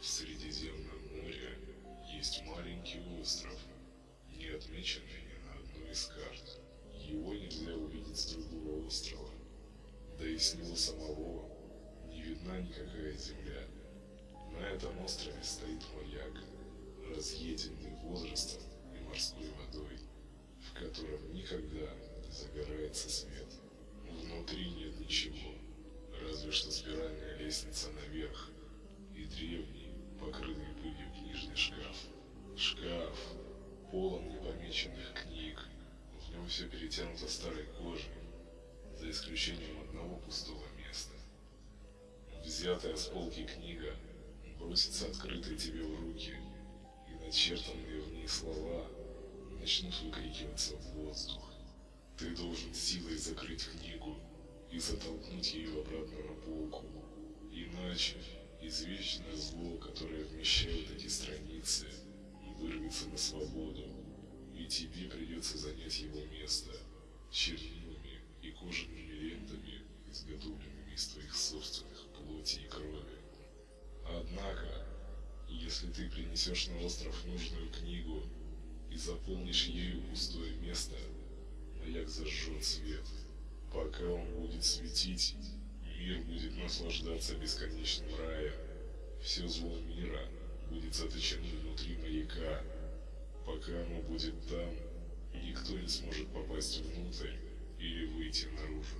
В Средиземном море есть маленький остров, не отмеченный ни на одной из карт. Его нельзя увидеть с другого острова, да и с него самого не видна никакая земля. На этом острове стоит маяк, разъеденный возрастом и морской водой, в котором никогда не загорается свет. Внутри нет ничего, разве что спиральная лестница наверх и древний, непомеченных книг, в нем все перетянуто старой кожей, за исключением одного пустого места. Взятая с полки книга бросится открытой тебе в руки, и начертанные в ней слова начнут выкрикиваться в воздух. Ты должен силой закрыть книгу и затолкнуть ее обратно на полку. Иначе извечное зло, которое вмещает эти страницы, вырвется на свободу, и тебе придется занять его место чернилами и кожаными лентами, изготовленными из твоих собственных плоти и крови. Однако, если ты принесешь на остров нужную книгу и заполнишь ею пустое место, маяк зажжет свет. Пока он будет светить, мир будет наслаждаться бесконечным раем. Все зло мира будет заточено внутри маяка. Пока оно будет там, никто не сможет попасть внутрь или выйти наружу.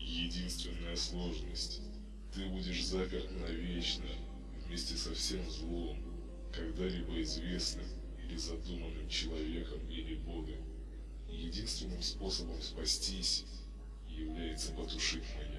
Единственная сложность – ты будешь заперт навечно вместе со всем злом, когда-либо известным или задуманным человеком или Богом. Единственным способом спастись является потушить маяк.